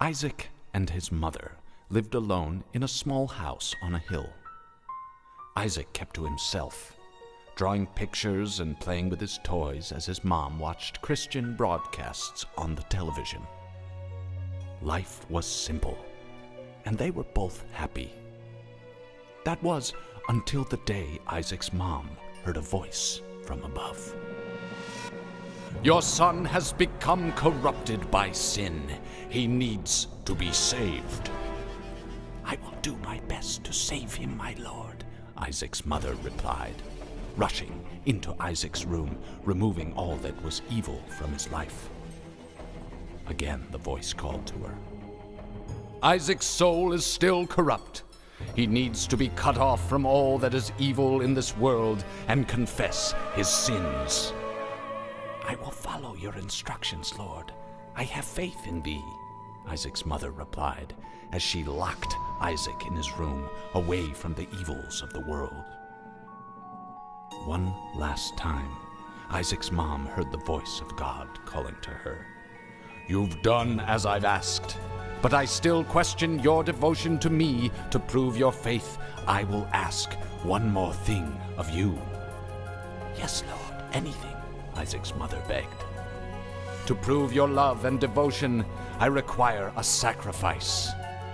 Isaac and his mother lived alone in a small house on a hill. Isaac kept to himself, drawing pictures and playing with his toys as his mom watched Christian broadcasts on the television. Life was simple, and they were both happy. That was until the day Isaac's mom heard a voice from above. Your son has become corrupted by sin. He needs to be saved. I will do my best to save him, my lord, Isaac's mother replied, rushing into Isaac's room, removing all that was evil from his life. Again, the voice called to her. Isaac's soul is still corrupt. He needs to be cut off from all that is evil in this world and confess his sins. I will follow your instructions, Lord. I have faith in thee, Isaac's mother replied as she locked Isaac in his room away from the evils of the world. One last time, Isaac's mom heard the voice of God calling to her. You've done as I've asked, but I still question your devotion to me to prove your faith. I will ask one more thing of you. Yes, Lord, anything. Isaac's mother begged. To prove your love and devotion, I require a sacrifice.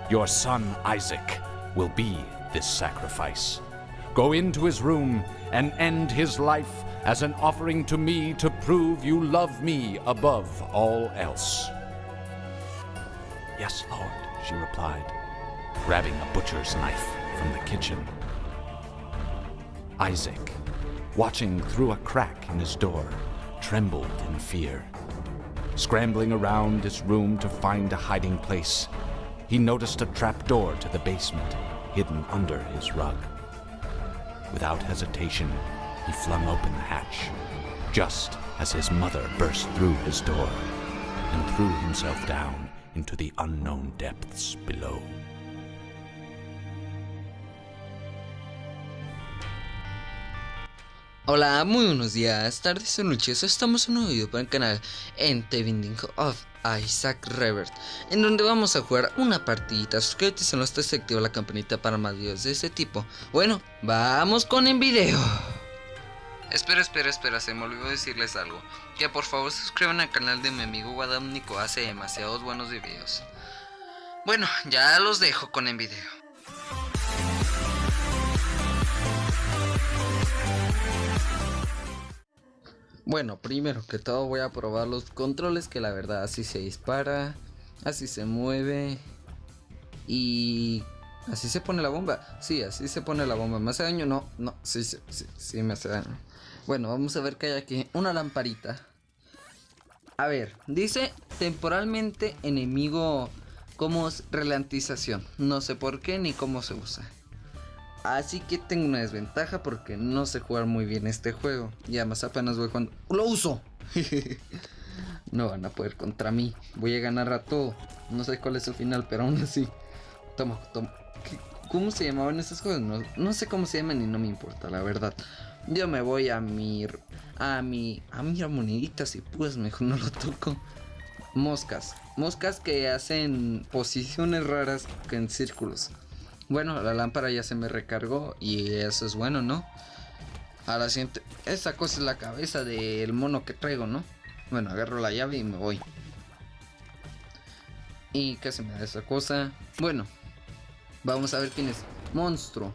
Your son Isaac will be this sacrifice. Go into his room and end his life as an offering to me to prove you love me above all else. Yes, Lord, she replied, grabbing a butcher's knife from the kitchen. Isaac, watching through a crack in his door, trembled in fear. Scrambling around his room to find a hiding place, he noticed a trap door to the basement hidden under his rug. Without hesitation, he flung open the hatch, just as his mother burst through his door and threw himself down into the unknown depths below. Hola, muy buenos días, tardes o noches. Estamos en un nuevo video para el canal en The Binding of Isaac Revert, en donde vamos a jugar una partidita. Suscríbete si no estás activa la campanita para más videos de este tipo. Bueno, vamos con el video. Espera, espera, espera, se me olvidó decirles algo. Que por favor suscriban al canal de mi amigo Guadamnico, hace demasiados buenos videos. Bueno, ya los dejo con el video. Bueno, primero que todo voy a probar los controles que la verdad así se dispara, así se mueve y así se pone la bomba. Sí, así se pone la bomba. ¿Me hace daño? No, no, sí, sí, sí, me hace daño. Bueno, vamos a ver que hay aquí una lamparita. A ver, dice temporalmente enemigo como ralentización. No sé por qué ni cómo se usa. Así que tengo una desventaja porque no sé jugar muy bien este juego. Y además apenas voy cuando... ¡Lo uso! no van a poder contra mí. Voy a ganar a todo. No sé cuál es el final, pero aún así. Toma, toma. ¿Cómo se llamaban esas cosas? No, no, sé cómo se llaman y no me importa, la verdad. Yo me voy a mi... A mi... A mi moneditas y pues mejor no lo toco. Moscas. Moscas que hacen posiciones raras en círculos. Bueno, la lámpara ya se me recargó y eso es bueno, ¿no? Ahora siento, esa cosa es la cabeza del mono que traigo, ¿no? Bueno, agarro la llave y me voy. ¿Y qué se me da esa cosa? Bueno, vamos a ver quién es. Monstruo.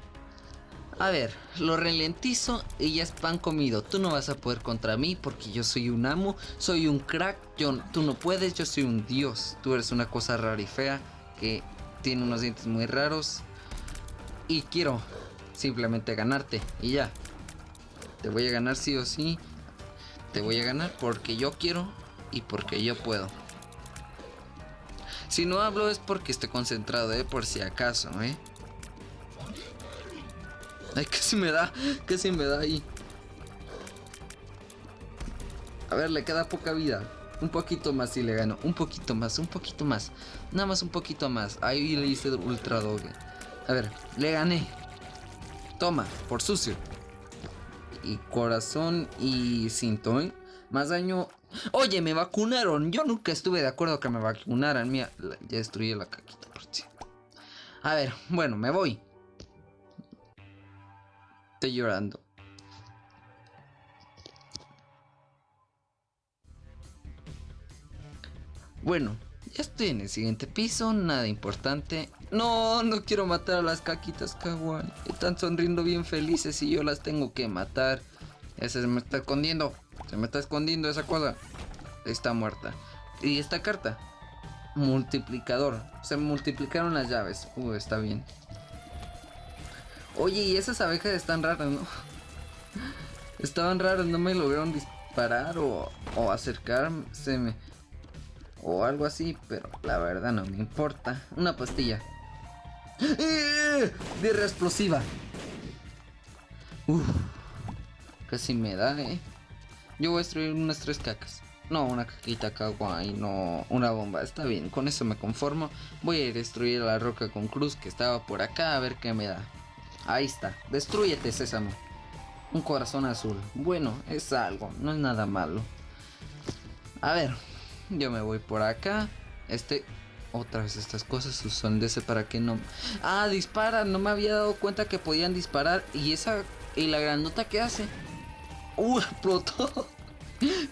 A ver, lo ralentizo y ya es pan comido. Tú no vas a poder contra mí porque yo soy un amo, soy un crack. Yo, tú no puedes, yo soy un dios. Tú eres una cosa rara y fea que tiene unos dientes muy raros y quiero simplemente ganarte y ya. Te voy a ganar sí o sí. Te voy a ganar porque yo quiero y porque yo puedo. Si no hablo es porque estoy concentrado, ¿eh? Por si acaso, ¿eh? Ay, casi me da, casi me da ahí. A ver, le queda poca vida. Un poquito más y le gano. Un poquito más, un poquito más. Nada más un poquito más. Ahí le hice ultra doge. A ver, le gané. Toma, por sucio. Y corazón y cinto, ¿eh? Más daño Oye, me vacunaron. Yo nunca estuve de acuerdo que me vacunaran. Mira, ya destruí la caquita, por cierto. A ver, bueno, me voy. Estoy llorando. Bueno, ya estoy en el siguiente piso, nada importante. No, no quiero matar a las caquitas kawaii. Están sonriendo bien felices y yo las tengo que matar. Ese se me está escondiendo. Se me está escondiendo esa cosa. Está muerta. Y esta carta. Multiplicador. Se multiplicaron las llaves. Uh, está bien. Oye, y esas abejas están raras, ¿no? Estaban raras, no me lograron disparar o, o acercarse o algo así, pero la verdad no me importa. Una pastilla. ¡Eh! Guerra explosiva. Uf, casi me da, eh. Yo voy a destruir unas tres cacas. No, una caquita kawaii, no, una bomba. Está bien, con eso me conformo. Voy a destruir la roca con cruz que estaba por acá a ver qué me da. Ahí está, destruyete, sésamo. Un corazón azul. Bueno, es algo, no es nada malo. A ver, yo me voy por acá. Este. Otra vez estas cosas son de ese para que no. Ah, dispara. No me había dado cuenta que podían disparar. Y esa. Y la grandota que hace. Uh, explotó.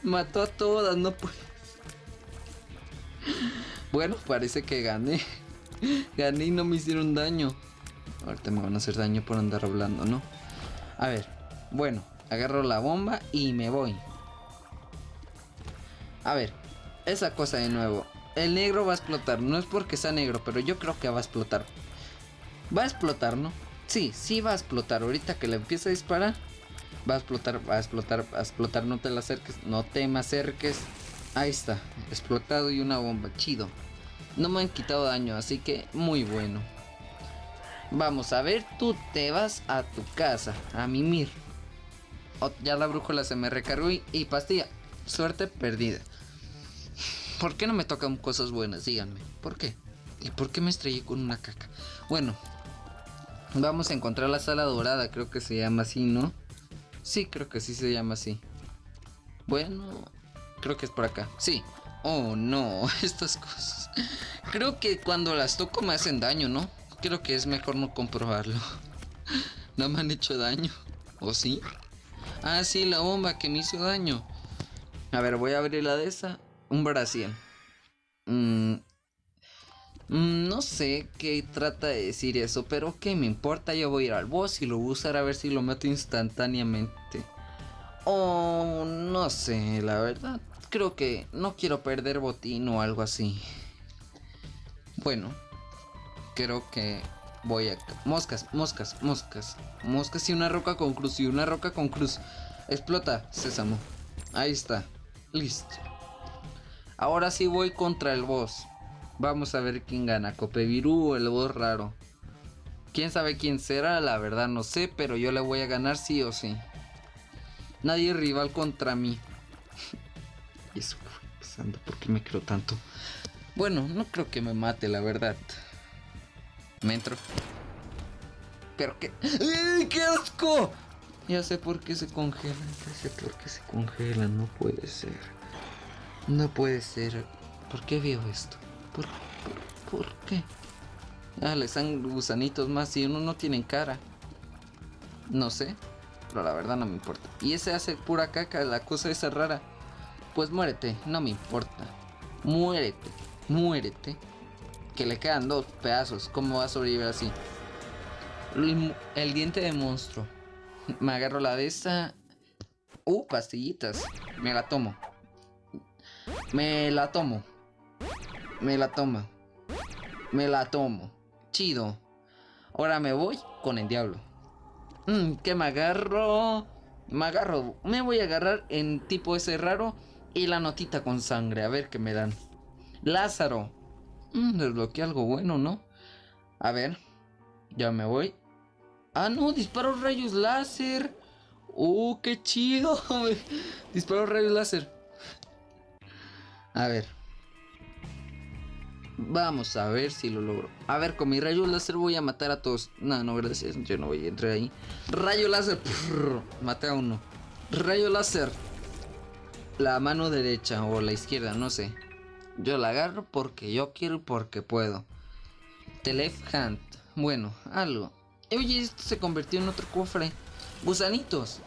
Mató a todas. No puede. Bueno, parece que gané. Gané y no me hicieron daño. Ahorita me van a hacer daño por andar hablando, ¿no? A ver. Bueno, agarro la bomba y me voy. A ver, esa cosa de nuevo. El negro va a explotar. No es porque sea negro, pero yo creo que va a explotar. Va a explotar, ¿no? Sí, sí va a explotar. Ahorita que le empiece a disparar, va a explotar, va a explotar, va a explotar. No te la acerques, no te me acerques. Ahí está, explotado y una bomba. Chido. No me han quitado daño, así que muy bueno. Vamos a ver, tú te vas a tu casa, a mimir. Oh, ya la brújula se me recargó y pastilla. Suerte perdida. ¿Por qué no me tocan cosas buenas? Díganme. ¿Por qué? ¿Y por qué me estrellé con una caca? Bueno, vamos a encontrar la sala dorada. Creo que se llama así, ¿no? Sí, creo que sí se llama así. Bueno, creo que es por acá. Sí. Oh, no, estas cosas. Creo que cuando las toco me hacen daño, ¿no? Creo que es mejor no comprobarlo. No me han hecho daño. ¿O sí? Ah, sí, la bomba que me hizo daño. A ver, voy a abrir la de esa un Brasil. Mm, mm, no sé qué trata de decir eso, pero qué me importa, yo voy a ir al boss y lo voy a usar a ver si lo meto instantáneamente. O no sé, la verdad, creo que no quiero perder botín o algo así. Bueno, creo que voy a... Moscas, moscas, moscas. Moscas y una roca con cruz y una roca con cruz. Explota, sésamo. Ahí está. Listo. Ahora sí voy contra el boss. Vamos a ver quién gana, Copevirú o el boss raro. Quién sabe quién será, la verdad no sé, pero yo le voy a ganar sí o sí. Nadie rival contra mí. y eso pensando, ¿por qué me creo tanto? Bueno, no creo que me mate, la verdad. Me entro. Pero qué. ¡Ay, qué asco! Ya sé por qué se congelan, ya sé por qué se congelan, no puede ser. No puede ser. ¿Por qué veo esto? ¿Por, qué? Ah, le están gusanitos más y uno no tiene cara. No sé. Pero la verdad no me importa. Y ese hace pura caca, la cosa esa rara. Pues muérete, no me importa. Muérete, muérete. Que le quedan dos pedazos. ¿Cómo va a sobrevivir así? El, diente de monstruo. Me agarro la de esa. Uh, pastillitas. Me la tomo. Me la tomo. Me la toma. Me la tomo. Chido. Ahora me voy con el diablo. Mmm, ¿Qué me agarro? Me agarro. Me voy a agarrar en tipo ese raro y la notita con sangre. A ver qué me dan. Lázaro. Mmm, desbloqueé algo bueno, ¿no? A ver. Ya me voy. Ah, no, disparo rayos láser. ¡Uh, qué chido! disparo rayos láser. A ver. Vamos a ver si lo logro. A ver, con mi rayo láser voy a matar a todos. No, no, gracias. Yo no voy a entrar ahí. Rayo láser. Mate a uno. Rayo láser. la mano derecha o la izquierda, no sé. Yo la agarro porque yo quiero porque puedo. The hand. Bueno, algo. Oye, esto se convirtió en otro cofre. Gusanitos.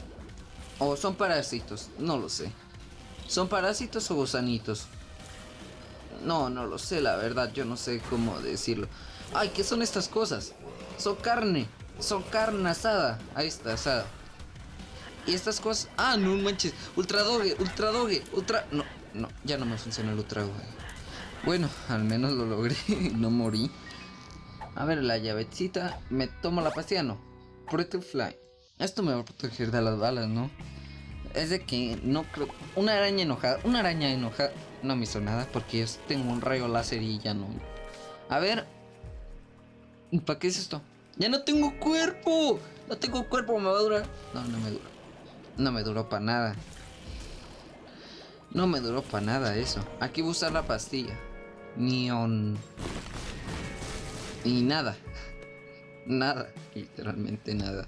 O son parásitos, no lo sé. ¿Son parásitos o gusanitos? No, no lo sé, la verdad, yo no sé cómo decirlo. Ay, ¿qué son estas cosas? Son carne, son carne asada. Ahí está, asada. Y estas cosas... Ah, no manches. Ultra doge, ultra doge, ultra... No, no, ya no me funciona el ultra doge. Bueno, al menos lo logré no morí. A ver, la llavecita. Me tomo la pastilla, no. Pretty Fly. Esto me va a proteger de las balas, ¿no? Es de que no creo... Una araña enojada. Una araña enojada. No me hizo nada porque yo tengo un rayo láser y ya no. A ver. ¿Y para qué es esto? ¡Ya no tengo cuerpo! No tengo cuerpo, me va a durar. No, no me duró. No me duró para nada. No me duró para nada eso. Aquí voy a usar la pastilla. Neon. Y nada. Nada. Literalmente nada.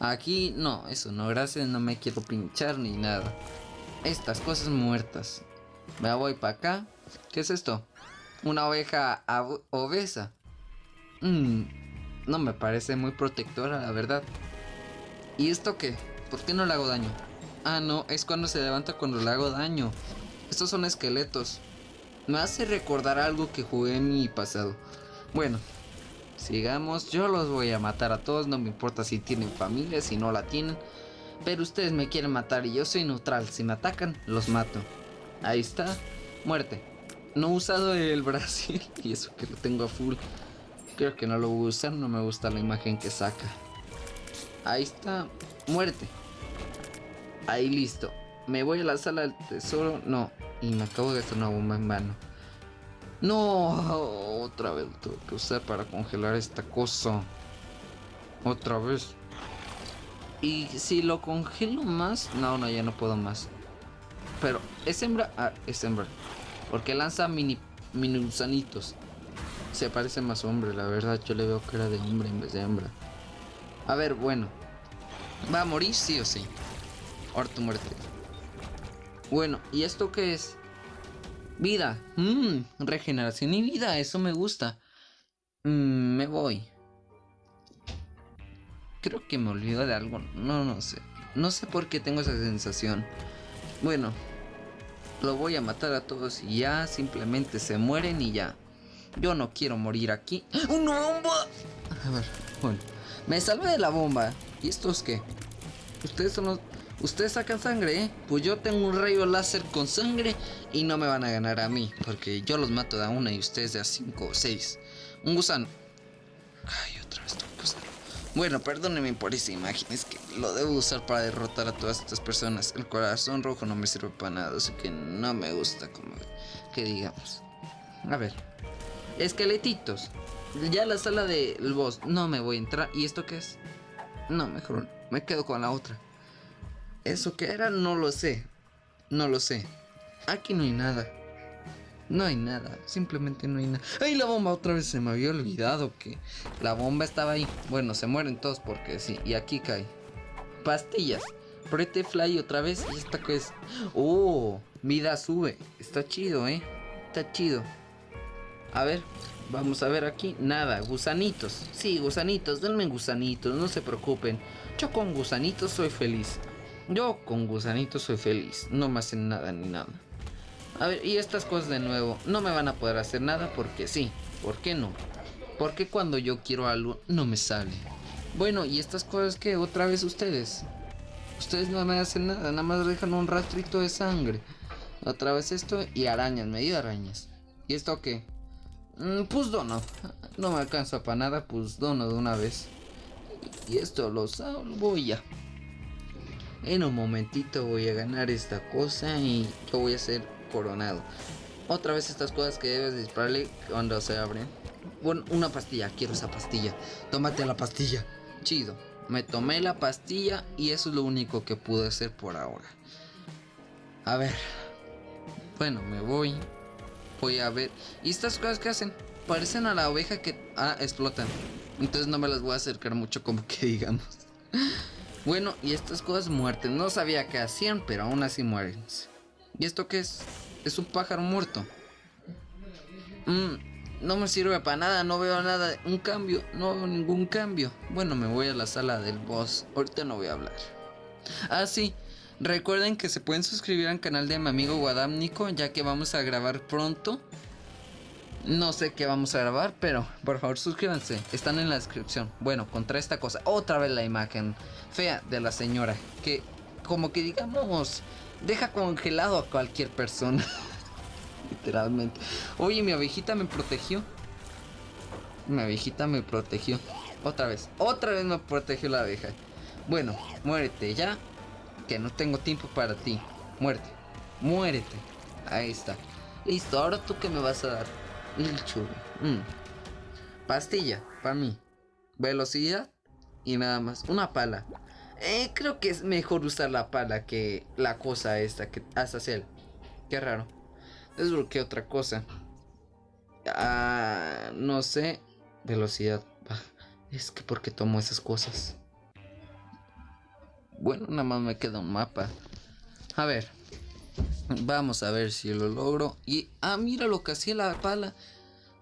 Aquí no, eso no, gracias, no me quiero pinchar ni nada. Estas cosas muertas. Me voy para acá. ¿Qué es esto? Una oveja obesa. Mmm, no me parece muy protectora, la verdad. ¿Y esto qué? ¿Por qué no le hago daño? Ah, no, es cuando se levanta cuando le hago daño. Estos son esqueletos. Me hace recordar algo que jugué en mi pasado. Bueno, sigamos. Yo los voy a matar a todos, no me importa si tienen familia, si no la tienen. Pero ustedes me quieren matar y yo soy neutral. Si me atacan, los mato. Ahí está. Muerte. No he usado el Brasil y eso que lo tengo a full. Creo que no lo voy a usar, no me gusta la imagen que saca. Ahí está. Muerte. Ahí listo. Me voy a la sala del tesoro. No. Y me acabo de hacer una bomba en vano. No. Otra vez lo que usar para congelar esta cosa. Otra vez. Y si lo congelo más. No, no, ya no puedo más. Pero, ¿es hembra? Ah, es hembra. Porque lanza mini, mini gusanitos. Se parece más hombre, la verdad. Yo le veo que era de hombre en vez de hembra. A ver, bueno. ¿Va a morir sí o sí? Ahora tu muerte. Bueno, ¿y esto qué es? Vida. Mmm, regeneración y vida. Eso me gusta. Mmm, me voy. Creo que me olvido de algo. No, no sé. No sé por qué tengo esa sensación. Bueno. Lo voy a matar a todos y ya simplemente se mueren y ya. Yo no quiero morir aquí. ¡Una bomba! A ver, bueno. Me salvé de la bomba. ¿Y estos qué? Ustedes son los... Ustedes sacan sangre, ¿eh? Pues yo tengo un rayo láser con sangre y no me van a ganar a mí. Porque yo los mato de a una y ustedes de a cinco o seis. Un gusano. Ay, otra vez un gusano. Bueno, perdónenme por esa imagen. Es que lo debo usar para derrotar a todas estas personas. El corazón rojo no me sirve para nada. Así que no me gusta como que digamos. A ver. Esqueletitos. Ya la sala del boss. No me voy a entrar. ¿Y esto qué es? No, mejor me quedo con la otra. ¿Eso qué era? No lo sé. No lo sé. Aquí no hay nada. No hay nada. Simplemente no hay nada. ¡Ay, la bomba! Otra vez se me había olvidado que la bomba estaba ahí. Bueno, se mueren todos porque sí. Y aquí cae. Pastillas. Pretty Fly otra vez. ¿Y esta qué es? ¡Oh! Vida sube. Está chido, ¿eh? Está chido. A ver. Vamos a ver aquí. Nada. Gusanitos. Sí, gusanitos. Denme gusanitos. No se preocupen. Yo con gusanitos soy feliz. Yo con gusanitos soy feliz. No me hacen nada ni nada. A ver, y estas cosas de nuevo. No me van a poder hacer nada porque sí. ¿Por qué no? Porque cuando yo quiero algo no me sale. Bueno, y estas cosas que otra vez ustedes. Ustedes no me hacen nada. Nada más dejan un rastrito de sangre. Otra vez esto y arañas. Medio arañas. ¿Y esto qué? Mm, pues dono. No me alcanza para nada. Pues dono de una vez. Y esto lo voy ya. En un momentito voy a ganar esta cosa y yo voy a ser coronado. Otra vez estas cosas que debes dispararle cuando se abren. Bueno, una pastilla, quiero esa pastilla. Tómate la pastilla. Chido. Me tomé la pastilla y eso es lo único que pude hacer por ahora. A ver. Bueno, me voy. Voy a ver. ¿Y estas cosas que hacen? Parecen a la oveja que... Ah, explotan. Entonces no me las voy a acercar mucho como que digamos. Bueno, y estas cosas muertes. No sabía qué hacían, pero aún así mueren. ¿Y esto qué es? Es un pájaro muerto. Mmm, no me sirve para nada, no veo nada. Un cambio, no veo ningún cambio. Bueno, me voy a la sala del boss. Ahorita no voy a hablar. Ah, sí. Recuerden que se pueden suscribir al canal de mi amigo Guadámnico, ya que vamos a grabar pronto. No sé qué vamos a grabar, pero por favor suscríbanse. Están en la descripción. Bueno, contra esta cosa. Otra vez la imagen fea de la señora. Que como que digamos, deja congelado a cualquier persona. Literalmente. Oye, mi abejita me protegió. Mi abejita me protegió. Otra vez. Otra vez me protegió la abeja. Bueno, muérete ya. Que no tengo tiempo para ti. Muerte. Muérete. Ahí está. Listo, ahora tú qué me vas a dar. El. Mm. Pastilla, para mí. Velocidad y nada más. Una pala. Eh, creo que es mejor usar la pala que la cosa esta que hace hacer. Qué raro. ¿qué otra cosa. Ah, no sé. Velocidad. Es que porque tomo esas cosas. Bueno, nada más me queda un mapa. A ver. Vamos a ver si lo logro. Y, ah, mira lo que hacía la pala.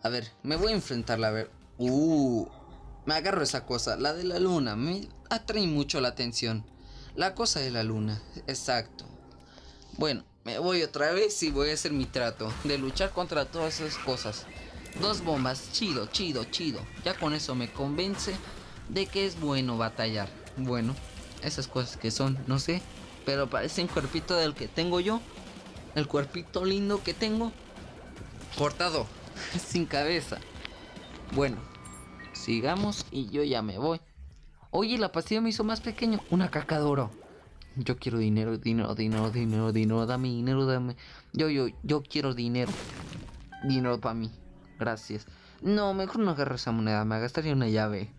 A ver, me voy a enfrentarla a ver. Uh, me agarro esa cosa, la de la luna. Me atrae mucho la atención. La cosa de la luna, exacto. Bueno, me voy otra vez y voy a hacer mi trato de luchar contra todas esas cosas. Dos bombas, chido, chido, chido. Ya con eso me convence de que es bueno batallar. Bueno, esas cosas que son, no sé, pero parece un cuerpito del que tengo yo el cuerpito lindo que tengo cortado, sin cabeza. Bueno, sigamos y yo ya me voy. Oye, la pastilla me hizo más pequeño. Una caca de oro. Yo quiero dinero, dinero, dinero, dinero, dinero. Dame dinero, dame. Yo, yo, yo quiero dinero. Dinero para mí. Gracias. No, mejor no agarro esa moneda. Me gastaría una llave.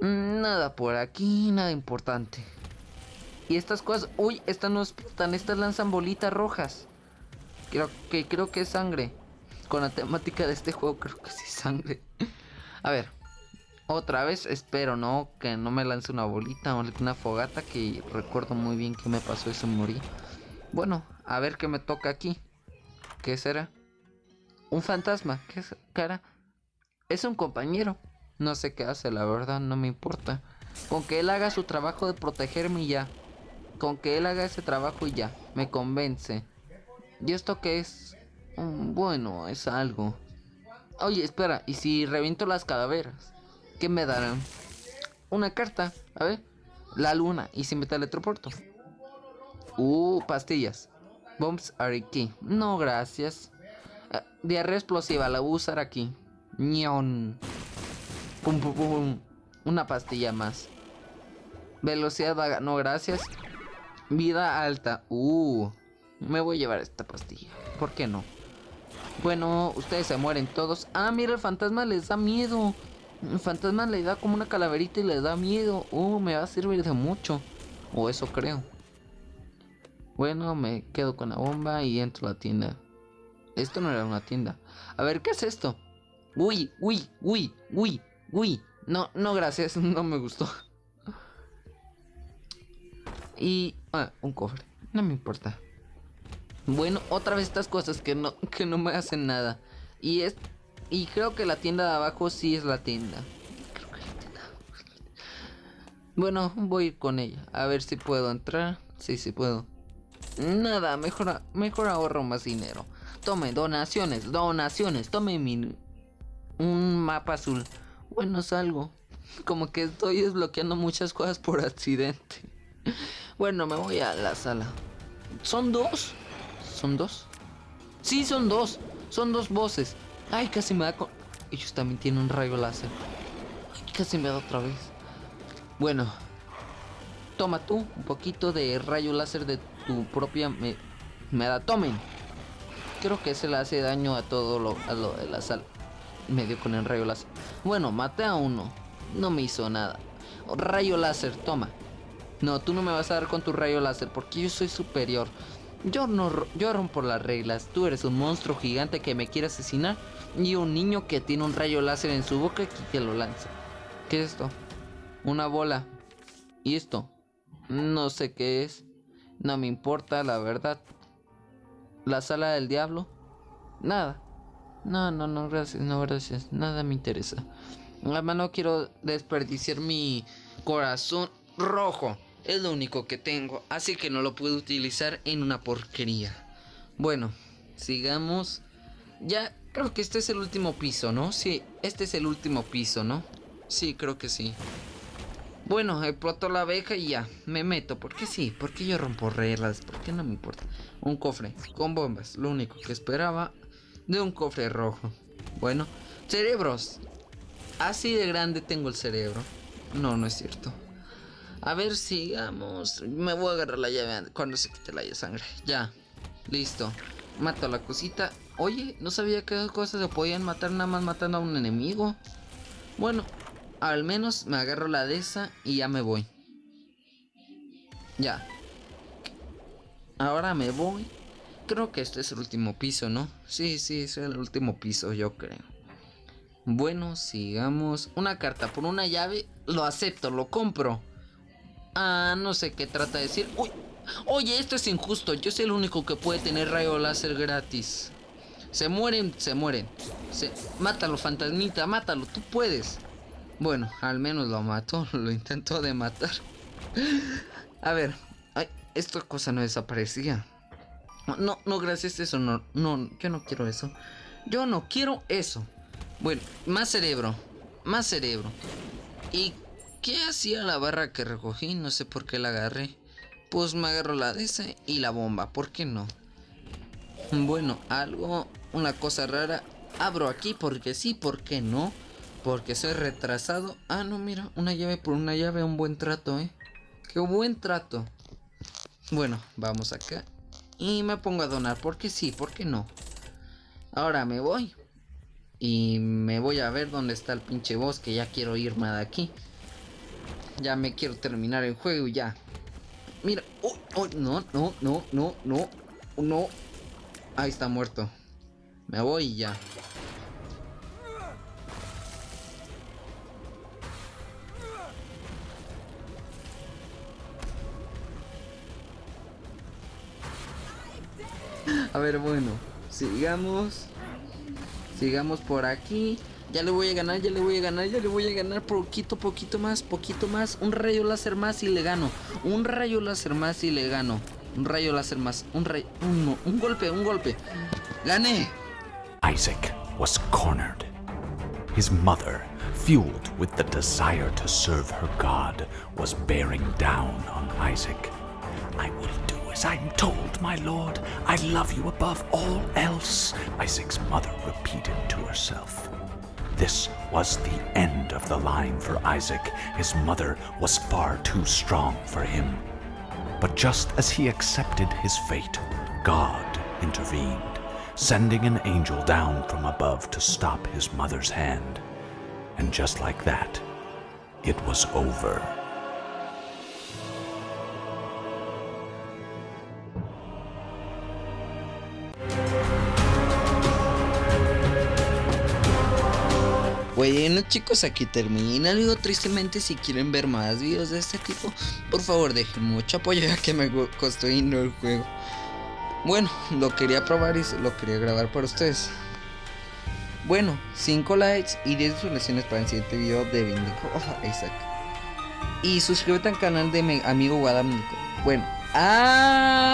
Mm, nada por aquí, nada importante. Y estas cosas, uy, estas no explotan, estas lanzan bolitas rojas. Creo que creo que es sangre. Con la temática de este juego creo que sí es sangre. A ver. Otra vez espero, ¿no? Que no me lance una bolita o una fogata que recuerdo muy bien que me pasó eso morí. Bueno, a ver qué me toca aquí. ¿Qué será? Un fantasma. ¿Qué cara? Es un compañero. No sé qué hace, la verdad, no me importa. Con que él haga su trabajo de protegerme y ya. Con que él haga ese trabajo y ya, me convence. ¿Y esto qué es? Mm, bueno, es algo. Oye, espera, ¿y si reviento las calaveras? ¿Qué me darán? Una carta, a ver. La luna, ¿y si me teletransporto? Uh, pastillas. Bombs are key. No, gracias. Uh, diarrea explosiva, la voy a usar aquí. Ñon. Pum, pum, pum. Una pastilla más. Velocidad vaga, no, gracias. Vida alta. Uh, me voy a llevar esta pastilla. ¿Por qué no? Bueno, ustedes se mueren todos. Ah, mira, el fantasma les da miedo. El fantasma le da como una calaverita y les da miedo. Uh, me va a servir de mucho. O eso creo. Bueno, me quedo con la bomba y entro a la tienda. Esto no era una tienda. A ver, ¿qué es esto? Uy, uy, uy, uy, uy. No, no, gracias. No me gustó. Y... Un cofre. No me importa. Bueno, otra vez estas cosas que no, que no me hacen nada. Y es... Y creo que la tienda de abajo sí es la tienda. Creo que la tienda Bueno, voy a ir con ella. A ver si puedo entrar. Sí, sí puedo. Nada, mejor, mejor ahorro más dinero. Tome, donaciones, donaciones. Tome mi... Un mapa azul. Bueno, salgo. Como que estoy desbloqueando muchas cosas por accidente. Bueno, me voy a la sala. ¿Son dos? ¿Son dos? Sí, son dos. Son dos voces. Ay, casi me da con... Ellos también tienen un rayo láser. Ay, casi me da otra vez. Bueno. Toma tú un poquito de rayo láser de tu propia... Me, me da... Tomen. Creo que se le hace daño a todo lo, lo de la sala. Me dio con el rayo láser. Bueno, maté a uno. No me hizo nada. Rayo láser, toma. No, tú no me vas a dar con tu rayo láser porque yo soy superior. Yo no yo rompo las reglas. Tú eres un monstruo gigante que me quiere asesinar y un niño que tiene un rayo láser en su boca y que lo lanza. ¿Qué es esto? Una bola. ¿Y esto? No sé qué es. No me importa, la verdad. la sala del diablo. Nada. No, no, no, gracias, no, gracias. Nada me interesa. Además no quiero desperdiciar mi corazón rojo. Es lo único que tengo. Así que no lo puedo utilizar en una porquería. Bueno, sigamos. Ya creo que este es el último piso, ¿no? Sí, este es el último piso, ¿no? Sí, creo que sí. Bueno, exploto la abeja y ya, me meto. ¿Por qué sí? ¿Por qué yo rompo reglas? ¿Por qué no me importa? Un cofre con bombas, lo único que esperaba de un cofre rojo. Bueno, cerebros. Así de grande tengo el cerebro. No, no es cierto. A ver, sigamos. Me voy a agarrar la llave cuando se quite la sangre. Ya, listo. Mato la cosita. Oye, no sabía que cosas se podían matar nada más matando a un enemigo. Bueno, al menos me agarro la de esa y ya me voy. Ya. Ahora me voy. Creo que este es el último piso, ¿no? Sí, sí, es el último piso, yo creo. Bueno, sigamos. Una carta por una llave. Lo acepto, lo compro. Ah, no sé qué trata de decir. Uy, oye, esto es injusto. Yo soy el único que puede tener rayo láser gratis. Se mueren, se mueren. Se... Mátalo, fantasmita, mátalo, tú puedes. Bueno, al menos lo mató, lo intentó de matar. A ver, ay, esta cosa no desaparecía. No, no, gracias, eso no, no, yo no quiero eso. Yo no quiero eso. Bueno, más cerebro, más cerebro. ¿Y qué hacía la barra que recogí? No sé por qué la agarré. Pues me agarro la de esa y la bomba, ¿por qué no? Bueno, algo, una cosa rara. Abro aquí porque sí, ¿por qué no? Porque soy retrasado. Ah, no, mira, una llave por una llave, un buen trato, ¿eh? Qué buen trato. Bueno, vamos acá. Y me pongo a donar, porque sí, porque no. Ahora me voy. Y me voy a ver dónde está el pinche bosque. Ya quiero irme de aquí. Ya me quiero terminar el juego ya. Mira. Oh, oh, no, no, no, no, no. No. Ahí está muerto. Me voy ya. A ver, bueno, sigamos. Sigamos por aquí. Ya le voy a ganar, ya le voy a ganar, ya le voy a ganar poquito, poquito más, poquito más. Un rayo láser más y le gano. Un rayo láser más y le gano. Un rayo láser más. Un rayo. Un, un golpe, un golpe. ¡Gané! Isaac was cornered. His mother, fueled with the desire to serve her God, was bearing down on Isaac. I will do as I am told, my lord. I love you above all else, Isaac's mother repeated to herself. This was the end of the line for Isaac. His mother was far too strong for him. But just as he accepted his fate, God intervened, sending an angel down from above to stop his mother's hand. And just like that, it was over. Bueno chicos, aquí termina el video. Tristemente, si quieren ver más videos de este tipo, por favor dejen mucho apoyo ya que me costó irnos el juego. Bueno, lo quería probar y lo quería grabar para ustedes. Bueno, 5 likes y 10 visualizaciones para el siguiente video de Vindico Isaac. Y suscríbete al canal de mi amigo Guadalupe. Bueno, adiós.